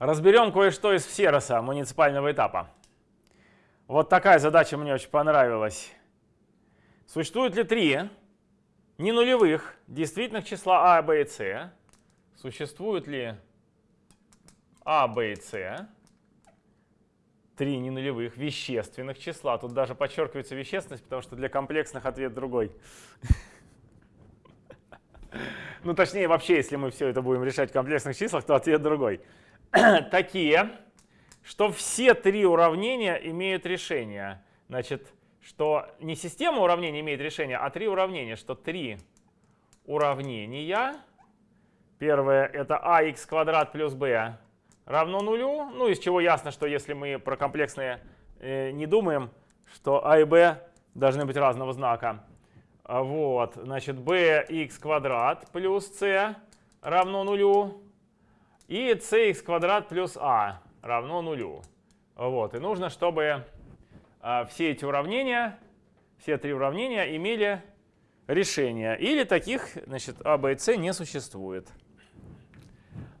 Разберем кое-что из Всероса, муниципального этапа. Вот такая задача мне очень понравилась. Существует ли три ненулевых действительных числа а, b и c? Существует ли а, b и c? Три ненулевых вещественных числа. Тут даже подчеркивается вещественность, потому что для комплексных ответ другой. Ну, точнее, вообще, если мы все это будем решать в комплексных числах, то ответ другой. такие, что все три уравнения имеют решение. Значит, что не система уравнений имеет решение, а три уравнения, что три уравнения. Первое это ax квадрат плюс b равно нулю. Ну, из чего ясно, что если мы про комплексные э, не думаем, что а и b должны быть разного знака. Вот, значит, bx квадрат плюс c равно нулю. И cx квадрат плюс a равно нулю. Вот. И нужно, чтобы а, все эти уравнения, все три уравнения имели решение. Или таких значит, а, b и c не существует.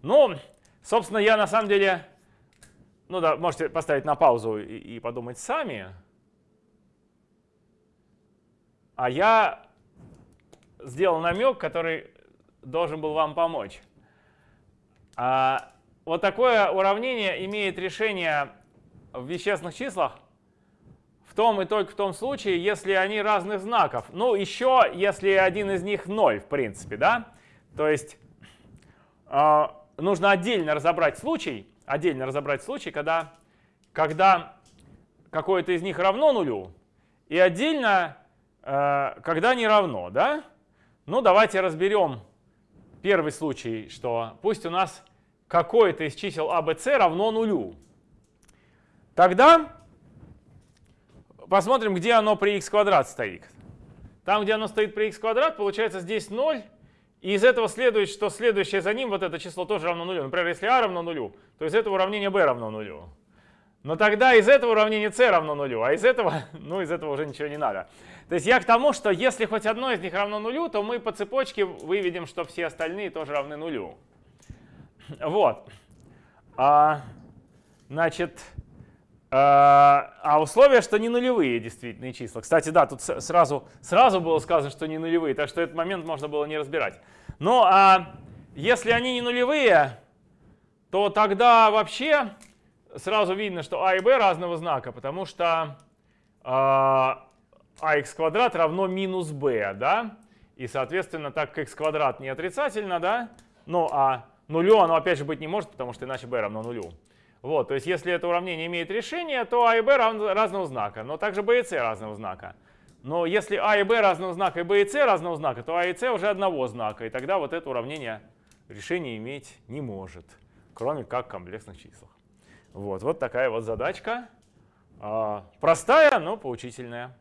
Ну, собственно, я на самом деле, ну да, можете поставить на паузу и, и подумать сами. А я сделал намек, который должен был вам помочь. А, вот такое уравнение имеет решение в вещественных числах в том и только в том случае, если они разных знаков. Ну, еще если один из них 0, в принципе, да? То есть э, нужно отдельно разобрать случай, отдельно разобрать случай, когда, когда какое-то из них равно нулю, и отдельно, э, когда не равно, да? Ну, давайте разберем первый случай, что пусть у нас какое-то из чисел а, b, c равно нулю. Тогда посмотрим, где оно при x квадрат стоит. Там, где оно стоит при x квадрат, получается здесь 0. И из этого следует, что следующее за ним, вот это число тоже равно нулю. Например, если а равно нулю, то из этого уравнения b равно нулю. Но тогда из этого уравнения c равно нулю, а из этого, ну, из этого уже ничего не надо. То есть я к тому, что если хоть одно из них равно нулю, то мы по цепочке выведем, что все остальные тоже равны нулю. Вот. А, значит, а, а условие, что не нулевые действительные числа. Кстати, да, тут сразу, сразу было сказано, что не нулевые, так что этот момент можно было не разбирать. Ну, а если они не нулевые, то тогда вообще сразу видно, что а и b разного знака, потому что а, ax квадрат равно минус b, да? И, соответственно, так как x квадрат не отрицательно, да? Ну, а нулю оно опять же быть не может, потому что иначе b равно нулю. Вот, то есть если это уравнение имеет решение, то а и b разного знака, но также b и c разного знака. Но если а и b разного знака и b и c разного знака, то а и c уже одного знака, и тогда вот это уравнение решение иметь не может, кроме как в комплексных числах. Вот, вот такая вот задачка. А, простая, но поучительная.